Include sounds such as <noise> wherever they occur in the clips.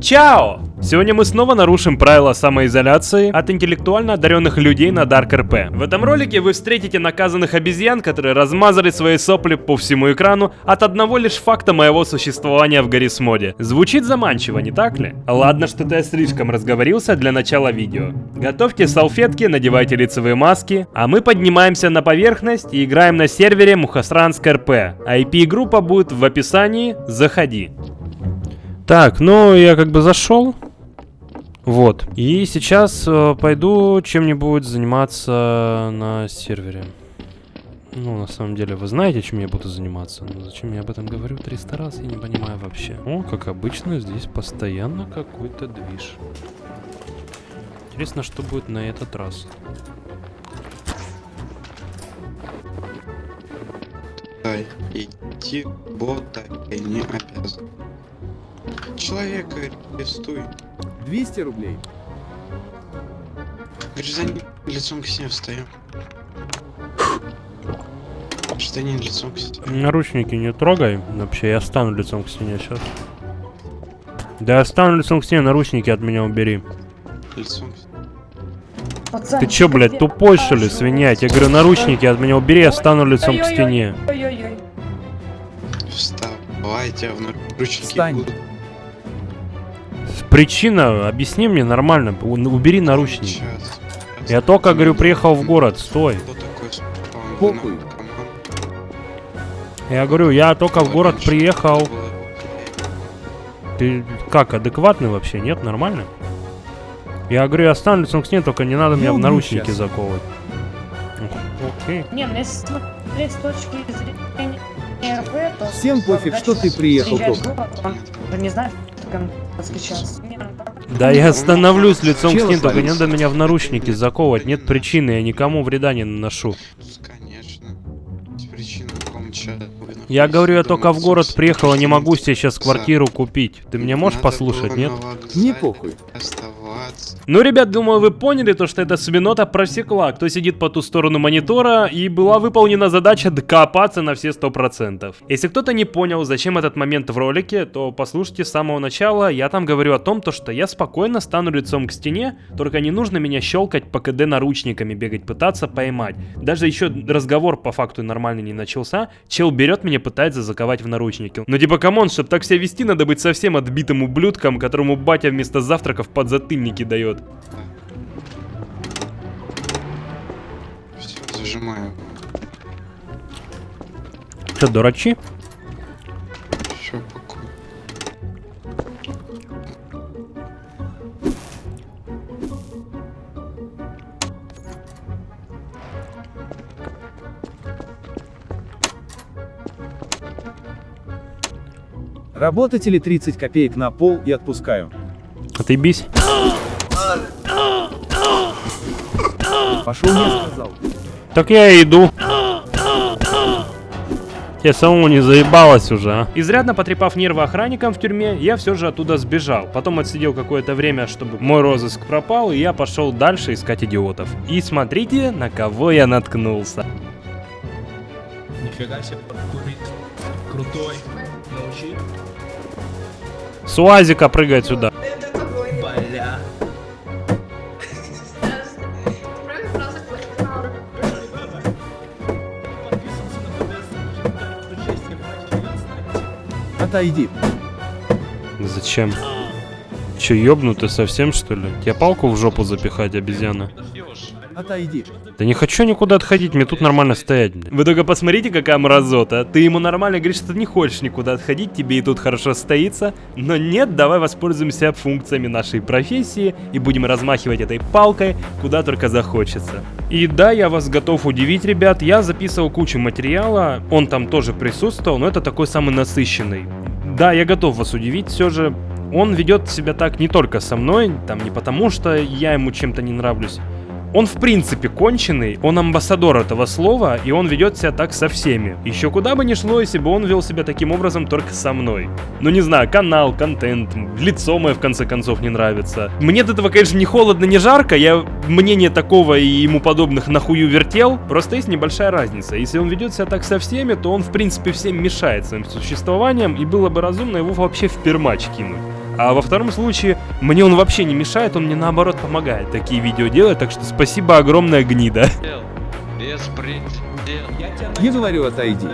Чао! Сегодня мы снова нарушим правила самоизоляции от интеллектуально одаренных людей на Dark RP. В этом ролике вы встретите наказанных обезьян, которые размазали свои сопли по всему экрану от одного лишь факта моего существования в Гаррисмоде. Звучит заманчиво, не так ли? Ладно, что-то я слишком разговорился для начала видео. Готовьте салфетки, надевайте лицевые маски, а мы поднимаемся на поверхность и играем на сервере Мухасранск РП. IP-группа будет в описании, заходи. Так, ну я как бы зашел. Вот. И сейчас э, пойду чем-нибудь заниматься на сервере. Ну, на самом деле, вы знаете, чем я буду заниматься. Но зачем я об этом говорю 300 раз, я не понимаю вообще. О, как обычно, здесь постоянно какой-то движ. Интересно, что будет на этот раз. Идти бота не обязан. Человека арестуй. 200 рублей. Гражданин лицом к стене встаем. Гражданин лицом к стене. Наручники не трогай. Вообще, я стану лицом к стене сейчас. Да я стану лицом к стене, наручники от меня убери. Лицом к Пацан, Ты чё, блядь, тупой что ли, свинья? Я говорю, наручники от меня убери, я стану лицом к стене. Ой-ой-ой. Вставайте, в наручники Встань. Причина, объясни мне нормально, убери наручники. Сейчас. Я только, говорю, приехал в город, стой. Похуй. Я говорю, я только в город приехал. Ты как, адекватный вообще, нет? Нормально? Я говорю, я стану лицом к стене, только не надо меня в наручники заковывать. Окей. Не, ну если смотреть с точки зрения РП, то... Всем пофиг, что ты приехал только. не знает, он сейчас. Не. Да я становлюсь лицом к Чего стене, только не надо меня в наручники заковывать. Нет причины, я никому вреда не наношу. Конечно. Причина, в Я говорю, я только в город приехал, и не могу себе сейчас квартиру купить. Ты меня можешь послушать, нет? Мне похуй. Ну, ребят, думаю, вы поняли то, что эта свинота просекла, кто сидит по ту сторону монитора, и была выполнена задача докопаться на все 100%. Если кто-то не понял, зачем этот момент в ролике, то послушайте с самого начала, я там говорю о том, то, что я спокойно стану лицом к стене, только не нужно меня щелкать по КД наручниками, бегать, пытаться поймать. Даже еще разговор по факту нормально не начался, чел берет меня, пытается заковать в наручники. Ну типа, come on, чтобы так себя вести, надо быть совсем отбитым ублюдком, которому батя вместо завтраков подзатыльники дает. Все, зажимаю. Что, дурачи? Все, покой. Работать или 30 копеек на пол и отпускаю. Отъебись. <gasps> Пошел, я сказал. Так я иду. Я самому не заебалась уже, а. Изрядно потрепав нервы охранникам в тюрьме, я все же оттуда сбежал. Потом отсидел какое-то время, чтобы мой розыск пропал, и я пошел дальше искать идиотов. И смотрите, на кого я наткнулся. Нифига себе, паркурист. Крутой. Научи. С УАЗика прыгает сюда. Бля. Отойди. Зачем? Че, ёбнутый совсем, что ли? Тебе палку в жопу запихать, обезьяна? Отойди. Да не хочу никуда отходить, мне тут нормально стоять. блин. Вы только посмотрите, какая мразота. Ты ему нормально говоришь, что ты не хочешь никуда отходить, тебе и тут хорошо стоится. Но нет, давай воспользуемся функциями нашей профессии и будем размахивать этой палкой, куда только захочется. И да, я вас готов удивить, ребят, я записывал кучу материала, он там тоже присутствовал, но это такой самый насыщенный. Да, я готов вас удивить, все же он ведет себя так не только со мной, там не потому, что я ему чем-то не нравлюсь. Он в принципе конченый, он амбассадор этого слова, и он ведет себя так со всеми. Еще куда бы ни шло, если бы он вел себя таким образом только со мной. Ну не знаю, канал, контент, лицо мое в конце концов не нравится. Мне от этого, конечно, не холодно, не жарко, я мнение такого и ему подобных нахую вертел, просто есть небольшая разница. Если он ведет себя так со всеми, то он в принципе всем мешает своим существованием, и было бы разумно его вообще в пермач кинуть. А во втором случае, мне он вообще не мешает, он мне наоборот помогает такие видео делать, так что спасибо огромное, гнида. Я говорю, отойди.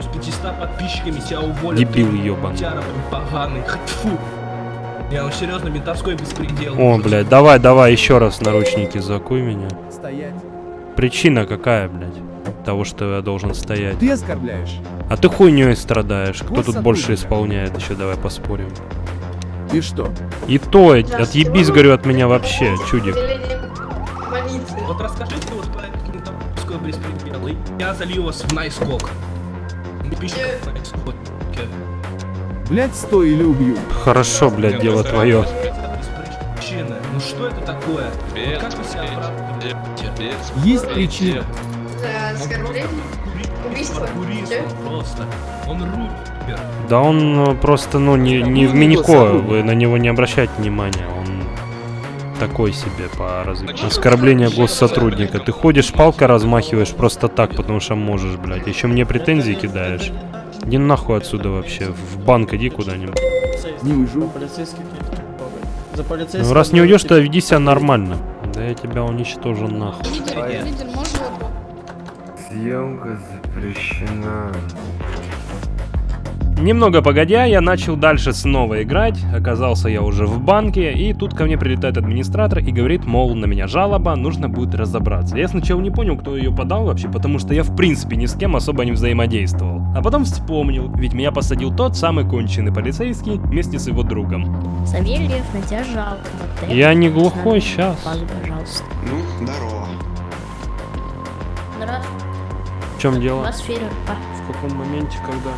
с 500 подписчиками тебя уволят. Дебил. Тяра поганый. Фу. Я ну серьезно, ментовской беспредел. О, блядь, давай, давай, еще раз наручники закуй меня. Стоять. Причина какая, блядь? Того, что я должен стоять. Ты оскорбляешь. А ты хуйней страдаешь. Кто Вот тут больше сотрудника. исполняет? Еще давай поспорим. И что? И то, отъебись, говорю, от меня вообще, чудик. Вот расскажите вот про этот ментовской беспредел, я залью вас в найскок. Найскок. Блять, стой или убью. Хорошо, блядь, дело твое. Ну что это такое? Есть причина. Оскорбление? Убийство? Убийство просто. Он рупер. Да он э, просто, ну, не, не в Минико, вы на него не обращайте внимания, он такой себе по развитию. Оскорбление госсотрудника. Ты ходишь, палкой размахиваешь просто так, потому что можешь, блядь. Еще мне претензии кидаешь. Иди нахуй отсюда вообще. В банк иди куда-нибудь. Не уйду. Полицейских нет. За полицейских... Ну раз не уйдешь, то веди себя нормально. Да я тебя уничтожу нахуй. Лидер, лидер, можно Съемка запрещена. Немного погодя, я начал дальше снова играть, оказался я уже в банке, и тут ко мне прилетает администратор и говорит, мол, на меня жалоба, нужно будет разобраться. Я сначала не понял, кто ее подал вообще, потому что я в принципе ни с кем особо не взаимодействовал. А потом вспомнил, ведь меня посадил тот самый конченый полицейский вместе с его другом. Савельев, на тебя жалко. Вот Я не глухой сейчас. Пожалуйста. Ну, здорово. Здравствуйте. В чем У дело? фермер. В каком моменте, когда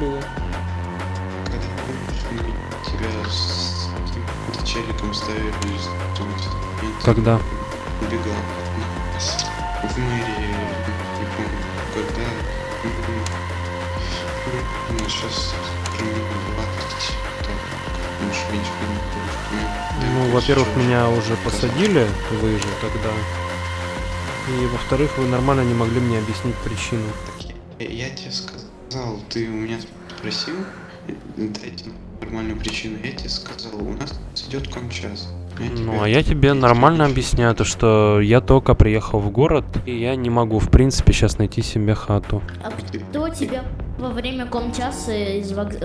было? Когда мы тебя с каким-то челиком ставили, тут, и ты Когда? убегал. В мэрии, не помню, когда. Ну, сейчас примерно 20, так, может, меньше не Ну, во-первых, меня уже посадили, вы же тогда. И во-вторых, вы нормально не могли мне объяснить причину. Я, я тебе сказал, ты у меня спросил, э, дайте нормальную причину. Я тебе сказал, у нас идет комчас. Я Ну, тебе- а я тебе нормально объясняю, то что я только приехал в город, и я не могу, в принципе, сейчас найти себе хату. А кто тебя во время комчаса из вокз-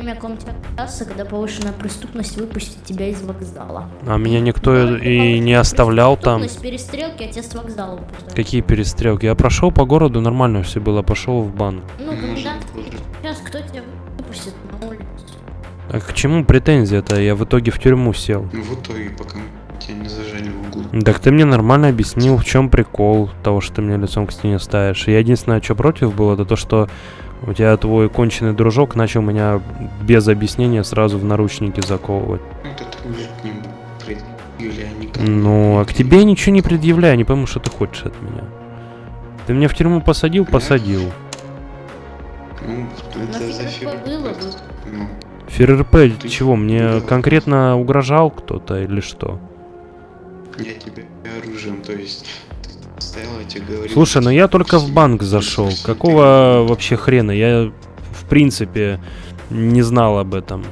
время комчаса, когда повышенная преступность, выпустит тебя из вокзала? А меня никто и не оставлял там. Преступность, перестрелки, а тебя с вокзала выпускают. Какие перестрелки? Я прошел по городу, нормально все было, пошел в банк. Ну, Может, комендантский тоже. час, кто тебя выпустит на улицу? А к чему претензия-то? Я в итоге в тюрьму сел. Ну, в итоге, пока тебя не зажали в углу. Так ты мне нормально объяснил, в чем прикол того, что ты меня лицом к стене ставишь. Я единственное, что против было, это то, что у тебя твой конченый дружок начал меня без объяснения сразу в наручники заковывать. Ну, это ты уже к ним предъявили, а не ко мне. Ну, а к тебе я ничего не предъявляю, не пойму, что ты хочешь от меня. Ты меня в тюрьму посадил? Посадил. Ну, это за ФРП бы. Ну, ФРРП Ты- чего, мне Да. конкретно угрожал кто-то или что? я тебе оружием, то есть Слушай, ну я только в банк зашел. Какого вообще хрена? Я в принципе не знал об этом.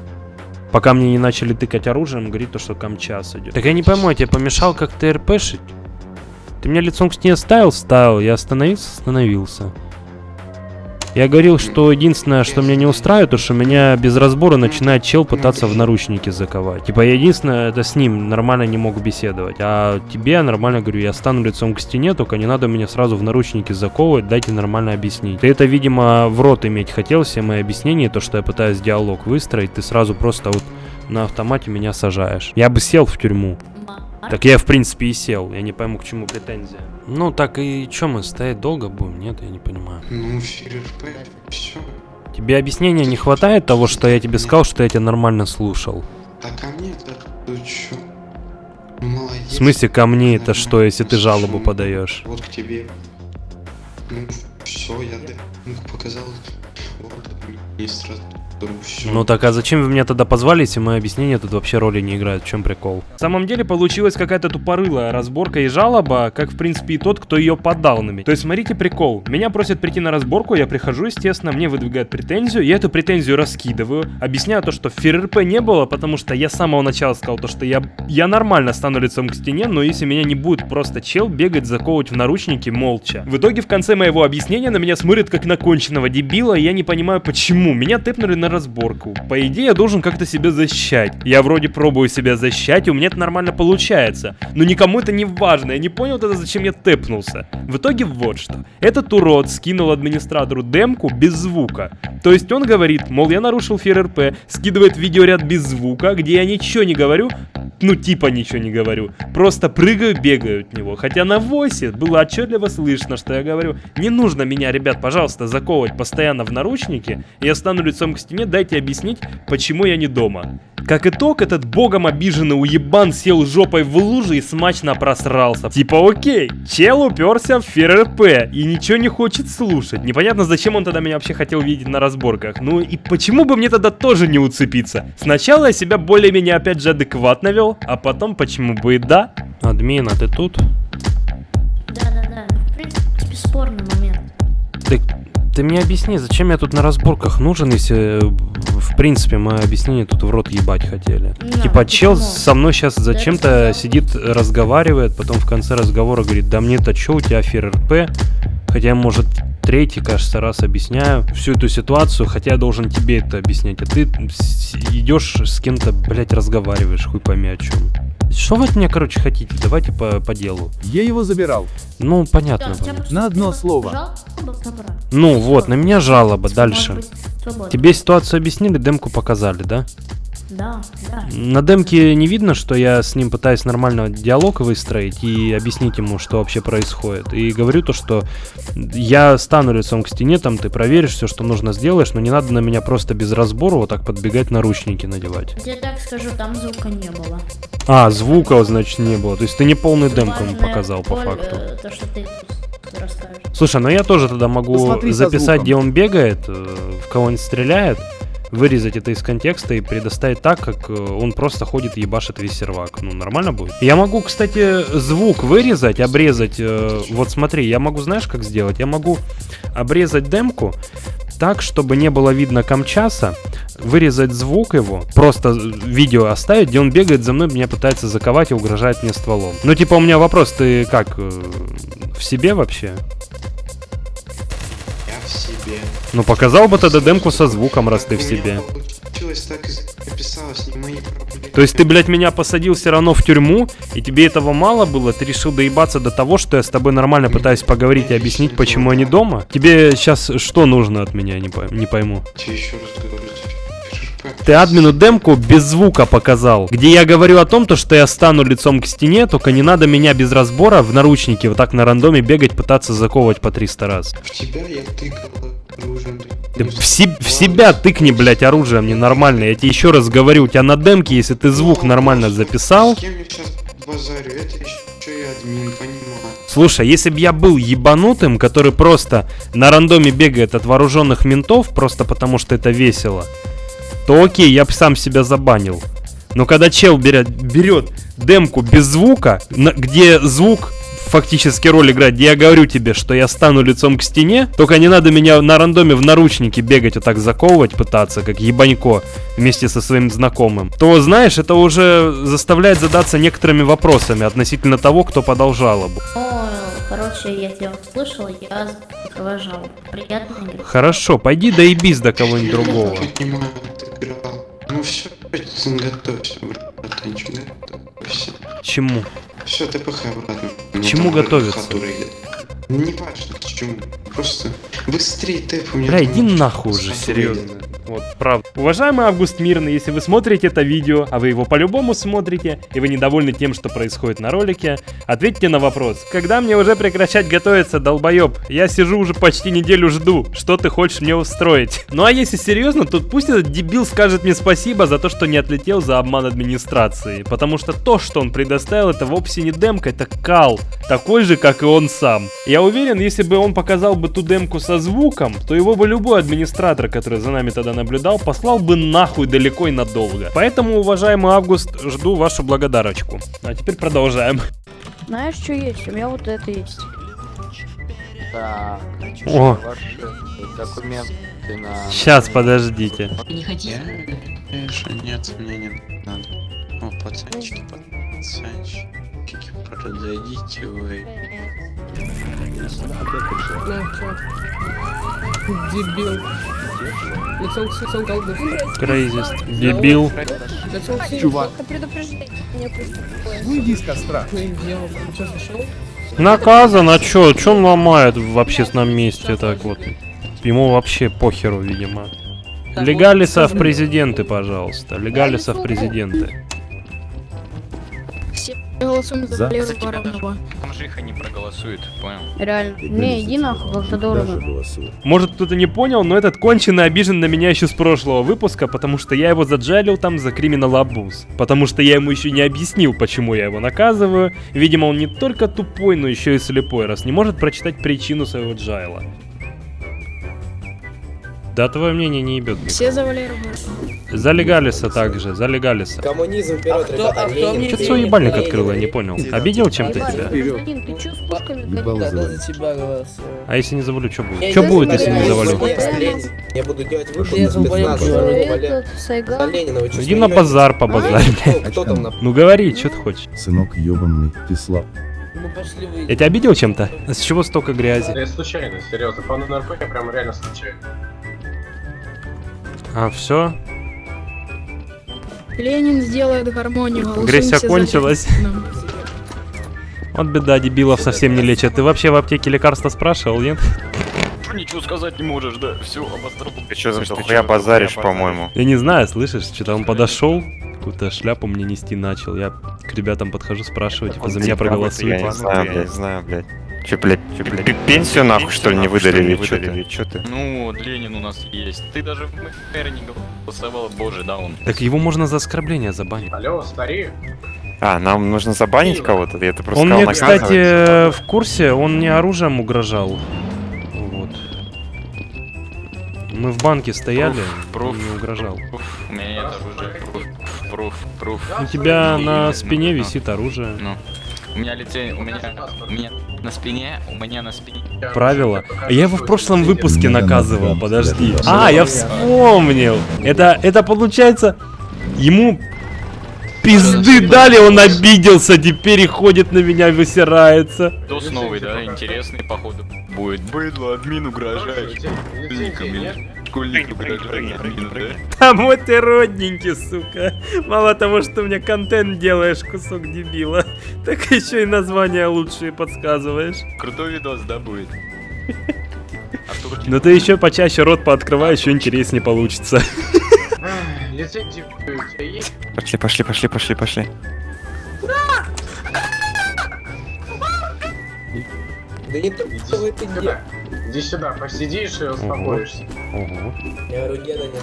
Пока мне не начали тыкать оружием, говорит то, что камчас идет. Так я не пойму, я тебе помешал как ТРПшить? Ты меня лицом к стене ставил? Ставил. Я остановился? Остановился. Я говорил, что единственное, что меня не устраивает, то что меня без разбора начинает чел пытаться в наручники заковать. Типа, я единственное, это с ним нормально не мог беседовать. А тебе я нормально говорю, я стану лицом к стене, только не надо меня сразу в наручники заковывать, дайте нормально объяснить. Ты это, видимо, в рот иметь хотел, все мои объяснения, то, что я пытаюсь диалог выстроить, ты сразу просто вот на автомате меня сажаешь. Я бы сел в тюрьму. Так я, в принципе, и сел. Я не пойму, к чему претензия. Ну, так и чё мы, стоять долго будем? Нет, я не понимаю. Ну, все. Тебе объяснения не хватает того, что я тебе сказал, что я тебя нормально слушал? Так а мне это чё? Ну, молодец. В смысле, ко мне это что, если ты жалобу подаешь? Вот к тебе. Ну, все, я ну, показал вот администратор. Ну так а зачем вы меня тогда позвали, если мои объяснения тут вообще роли не играют? В чем прикол? В самом деле получилась какая-то тупорылая разборка и жалоба, как в принципе и тот, кто ее подал на меня. То есть смотрите прикол. Меня просят прийти на разборку, я прихожу, естественно, мне выдвигают претензию, я эту претензию раскидываю, объясняю то, что ФРРП не было, потому что я с самого начала сказал то, что я, я нормально стану лицом к стене, но если меня не будет просто чел бегать, заковывать в наручники молча. В итоге в конце моего объяснения на меня смотрят как на конченного дебила, и я не понимаю почему. Меня тэпнули на разборку. По идее, я должен как-то себя защищать. Я вроде пробую себя защищать, и у меня это нормально получается. Но никому это не важно, я не понял тогда, зачем я тэпнулся. В итоге вот что. Этот урод скинул администратору демку без звука. То есть он говорит, мол, я нарушил ФРРП, скидывает видеоряд без звука, где я ничего не говорю, ну типа ничего не говорю, просто прыгаю, бегаю от него. Хотя на войсе было отчетливо слышно, что я говорю, не нужно меня, ребят, пожалуйста, заковывать постоянно в наручники, я стану лицом к стене, дайте объяснить, почему я не дома. Как итог, этот богом обиженный уебан сел жопой в лужи и смачно просрался. Типа окей, чел уперся в ФРП и ничего не хочет слушать. Непонятно, зачем он тогда меня вообще хотел видеть на разборках. Ну и почему бы мне тогда тоже не уцепиться? Сначала я себя более-менее опять же адекватно вел, а потом почему бы и да. Админ, а ты тут? Да-да-да, в принципе, бесспорный момент. Ты, ты мне объясни, зачем я тут на разборках нужен, если э, в принципе мое объяснение тут в рот ебать хотели. Не, типа чел почему? со мной сейчас зачем-то сидит, разговаривает, потом в конце разговора говорит, да мне-то чё, у тебя ФРРП? Хотя я, может, третий, кажется, раз объясняю всю эту ситуацию, хотя я должен тебе это объяснять, а ты идешь с кем-то, блядь, разговариваешь, хуй пойми о чем. Что вы от меня, короче, хотите? Давайте по, по делу. Я его забирал. Ну, Да, понятно. просто На одно слово. жалоба. Ну вот, на меня жалоба, дальше. Тебе ситуацию объяснили, демку показали, да? Да, да. На демке не видно, что я с ним пытаюсь нормально диалог выстроить и объяснить ему, что вообще происходит. И говорю то, что я стану лицом к стене, там ты проверишь все, что нужно сделаешь, но не надо на меня просто без разбора вот так подбегать наручники надевать. Я так скажу, там звука не было. А, звука, значит, не было. То есть ты не полный демку ему показал по факту. э, То, что ты расскажешь. Слушай, ну я тоже тогда могу Посмотри записать, где он бегает, э, в кого он стреляет, вырезать это из контекста и предоставить так, как э, он просто ходит и ебашит весь сервак. Ну, нормально будет? Я могу, кстати, звук вырезать, обрезать. э, Вот смотри, я могу, знаешь, как сделать? Я могу обрезать демку так, чтобы не было видно камчаса, вырезать звук его, просто видео оставить, где он бегает за мной, меня пытается заковать и угрожает мне стволом. Ну, типа, у меня вопрос, ты как, э, в себе вообще? Себе. Ну, показал бы тогда демку со звуком, раз ты в себе. То есть ты, блядь, меня посадил все равно в тюрьму, и тебе этого мало было? Ты решил доебаться до того, что я с тобой нормально пытаюсь поговорить и объяснить, почему я не дома? Тебе сейчас что нужно от меня, не, пой- не пойму. Ты админу демку без звука показал, где я говорю о том, то, что я стану лицом к стене, только не надо меня без разбора в наручники вот так на рандоме бегать, пытаться заковывать по 300 раз. В тебя я тыкал оружием. Ты в, се- в себя тыкни, блядь, оружием ненормально. Я тебе еще раз говорю, у тебя на демке, если ты звук нормально записал, С кем я сейчас базарю? Это еще и админ, понимаю. Слушай, если бы я был ебанутым, который просто на рандоме бегает от вооруженных ментов, просто потому что это весело, то окей, я бы сам себя забанил. Но когда чел берет, берет демку без звука, на- где звук фактически роль играет, где я говорю тебе, что я стану лицом к стене, только не надо меня на рандоме в наручники бегать вот так заковывать пытаться, как ебанько, вместе со своим знакомым, то, знаешь, это уже заставляет задаться некоторыми вопросами относительно того, кто подал жалобу. Ну, короче, я тебя услышал, я закрываю жалобу. Приятно играть. Хорошо, пойди доебись до кого-нибудь другого. Ну все, готовься, братанчик, готовься. Чему? Все, ТПХ обратно. К чему идет. Не важно, к чему. Просто быстрее тэп у меня. Бля, иди нахуй уже, серьезно. Вот, правда. Уважаемый Август Мирный, если вы смотрите это видео, а вы его по-любому смотрите, и вы недовольны тем, что происходит на ролике, ответьте на вопрос. Когда мне уже прекращать готовиться, долбоеб? Я сижу уже почти неделю жду. Что ты хочешь мне устроить? Ну а если серьезно, то пусть этот дебил скажет мне спасибо за то, что не отлетел за обман администрации. Потому что то, что он предоставил, это вовсе не демка, это кал. Такой же, как и он сам. Я уверен, если бы он показал бы ту демку со звуком, то его бы любой администратор, который за нами тогда наблюдал, послал бы нахуй далеко и надолго. Поэтому, уважаемый Август, жду вашу благодарочку. А теперь продолжаем. Знаешь, что есть? У меня вот это есть. Так, О, ваши документы на... сейчас, подождите. Я, конечно, нет, мне не надо. О, пацанчики, пацанчики, подойдите вы. Дебил. Лицом к лицом колдусь. Крейзист. Дебил. Лицом к Чувак. Выйди из костра. Наказан, а чё? Чё он ломает в общественном месте так вот? Ему вообще похеру, видимо. Легалиса в президенты, пожалуйста. Легалиса в президенты. Голосуем за За. Валеру Воронова. Бомжиха не проголосует, понял? Реально. Не, иди нахуй, как-то дорого. Может кто-то не понял, но этот конченый обижен на меня еще с прошлого выпуска, потому что я его заджалил там за криминал абуз. Потому что я ему еще не объяснил, почему я его наказываю. Видимо, он не только тупой, но еще и слепой, раз не может прочитать причину своего джайла. Да, твое мнение не ебет. Все за Валеру За легалиса также, за легалиса. Коммунизм вперед, ребята. Ленин, Что свой ебальник открыл, я не понял. Обидел чем-то тебя? Ты чё с пушками. А если не завалю, что будет? Что будет, если не завалю? Я буду делать выход Я на спецназ. Этот, За Сайган. Ленина, вы чё, Иди на базар по базарь. Ну, Кто там на... Ну говори, что ты хочешь. Сынок ебаный, ты слаб. Ну пошли вы. Я тебя обидел чем-то? С чего столько грязи? Я случайно, серьезно. По НРП я прям реально случайно. А, все? Ленин сделает гармонию. Агрессия кончилась. Вот беда, дебилов совсем не лечат. Ты вообще в аптеке лекарства спрашивал, нет? Ничего сказать не можешь, да? Все, обострил. Ты что за хуя базаришь, по-моему? Я не знаю, слышишь, что-то он подошел, какую-то шляпу мне нести начал. Я к ребятам подхожу, спрашиваю, типа, за меня Я проголосуют. не знаю, блядь, знаю, блядь. Че, блядь, че, блядь, пенсию нахуй, что ли, не выдали, что ты? Ты? Ну, Ленин у нас есть. Ты даже в мэре не голосовал, боже, да он. Так его можно за оскорбление забанить. Алло, старик. А, нам нужно забанить кого-то? Я это просто Он сказал мне, кстати, в курсе, он мне оружием угрожал. Вот. Мы в банке стояли, Пруф, он мне угрожал. Пруф, У меня нет оружия. Пруф, пруф, пруф. У тебя на Ну, спине ну, висит оружие. Ну. У меня лице, у меня, у меня на спине, у меня на спине. Правила. А Я его в прошлом выпуске наказывал, подожди. А, я вспомнил. Это, это получается, ему пизды дали, он обиделся, теперь и ходит на меня, высирается. Дос новый, да, интересный, походу. Будет. Быдло, админ угрожает. Школьник? Там вот ты родненький, сука. Мало того, что мне контент делаешь, кусок дебила, так еще и названия лучшие подсказываешь. Крутой видос, да, будет? <laughs> Артурчик, Но ты еще почаще рот пооткрывай, еще интереснее получится. Пошли, пошли, пошли, пошли, пошли. Да не то, что вы это Сюда. где? Иди сюда, посидишь и успокоишься. Ого. Я говорю, деда нет.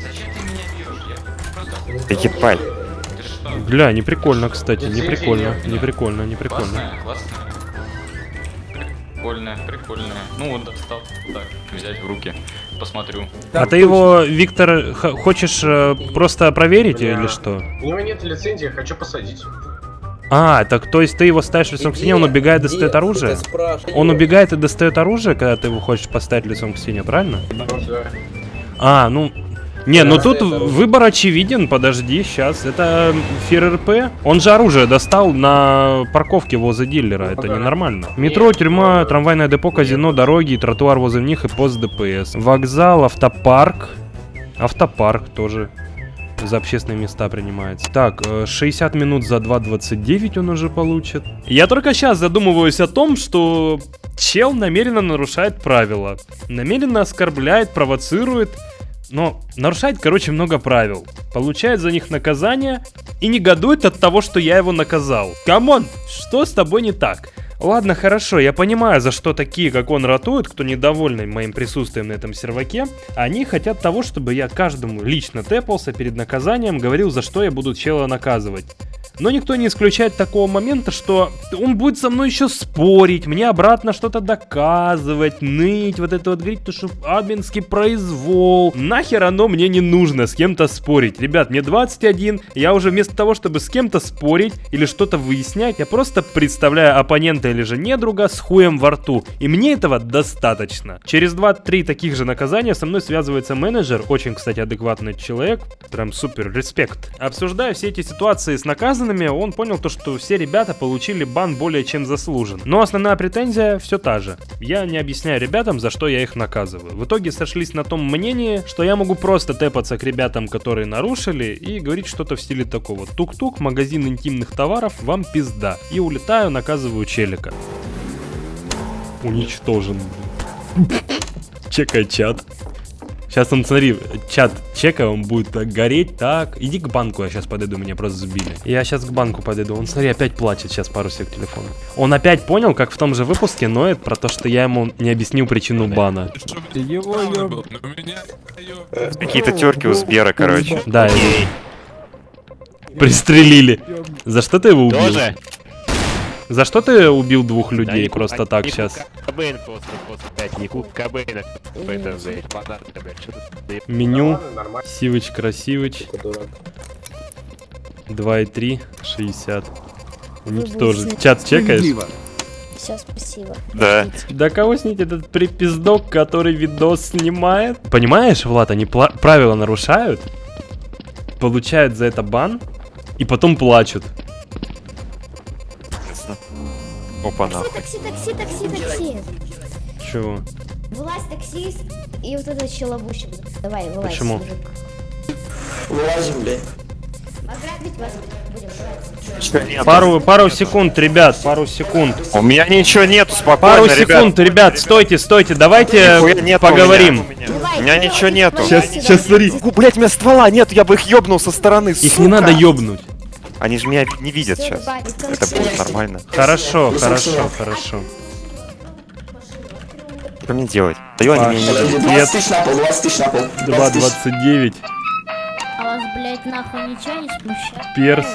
зачем ты меня бьешь? Я просто... Да ебать. Ты что? Бля, не прикольно, кстати, не прикольно, не прикольно, не прикольно. Классная, классная. Прикольная, прикольная. Ну вот достал так, взять в руки, посмотрю. А ты его, Виктор, хочешь э, просто проверить или что? У него нет лицензии, хочу посадить. А, так то есть ты его ставишь лицом к стене, он убегает и достает оружие? Он убегает и достает оружие, когда ты его хочешь поставить лицом к стене, правильно? Ну. А, ну... Не, ну тут выбор очевиден, подожди, сейчас. Это Фир РП. Он же оружие достал на парковке возле дилера, это ненормально. Метро, тюрьма, трамвайное депо, казино, дороги, тротуар возле них и пост ДПС. Вокзал, автопарк. Автопарк тоже за общественные места принимается. Так, э, 60 минут за 2.29 он уже получит. Я только сейчас задумываюсь о том, что чел намеренно нарушает правила. Намеренно оскорбляет, провоцирует. Но нарушает, короче, много правил. Получает за них наказание и негодует от того, что я его наказал. Come on, что с тобой не так? Ладно, хорошо, я понимаю, за что такие, как он, ратуют, кто недовольны моим присутствием на этом серваке. Они хотят того, чтобы я каждому лично тэпался перед наказанием, говорил, за что я буду чела наказывать. Но никто не исключает такого момента, что он будет со мной еще спорить, мне обратно что-то доказывать, ныть, вот это вот говорить, то что админский произвол. Нахер оно мне не нужно с кем-то спорить. Ребят, мне 21, я уже вместо того, чтобы с кем-то спорить или что-то выяснять, я просто представляю оппонента или же недруга с хуем во рту. И мне этого достаточно. Через 2-3 таких же наказания со мной связывается менеджер, очень, кстати, адекватный человек, прям супер, респект. Обсуждая все эти ситуации с наказанными, он понял то, что все ребята получили бан более чем заслужен. Но основная претензия все та же. Я не объясняю ребятам, за что я их наказываю. В итоге сошлись на том мнении, что я могу просто тэпаться к ребятам, которые нарушили, и говорить что-то в стиле такого. Тук-тук, магазин интимных товаров, вам пизда. И улетаю, наказываю челика. Уничтожен. Чекай чат. Сейчас он, смотри, чат чека, он будет так гореть, так. Иди к банку, я сейчас подойду, меня просто сбили. Я сейчас к банку подойду, он, смотри, опять плачет, сейчас пару сек телефона. Он опять понял, как в том же выпуске ноет про то, что я ему не объяснил причину бана. Какие-то терки у Сбера, короче. Да. Пристрелили. За что ты его убил? За что ты убил двух людей просто так сейчас? Кобейн просто, просто, блядь, не куб Кобейна. Это, блядь, подарок, блядь, что ты... Меню. Сивыч, красивыч. Дурак. 2,3, 60. Уничтожить. Чат чекаешь? Все, спасибо. Да. Да кого снить этот припиздок, который видос снимает? Понимаешь, Влад, они правила нарушают, получают за это бан, и потом плачут. Опа, нахуй. Такси, такси, такси, такси. Чего? Вылазь, таксист, и вот этот челобущик. Давай, вылазь, Почему? мужик. Вылазим. Ограбить вас будем, вылазь. Пару, пару секунд, ребят, пару секунд. У меня ничего нету, спокойно, Пару ребят. секунд, ребят, стойте, стойте, давайте Нихуя нету у поговорим. меня. Давай, У меня давай, ничего нету. Сейчас, сейчас смотри. Блять, у меня ствола нет, я бы их ёбнул со стороны, Их не надо ёбнуть. Они же меня не видят сейчас. Это будет нормально. Хорошо, хорошо, хорошо. Что мне делать? Даю они мне не дают. Нет, на пол, 20 тысяч на пол. 2.29. А вас, блядь, нахуй ничего не смущает? Перс.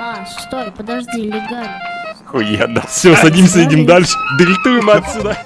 А, стой, подожди, легально. Хуя, да. Все, садимся, идем дальше. Дельтуем отсюда.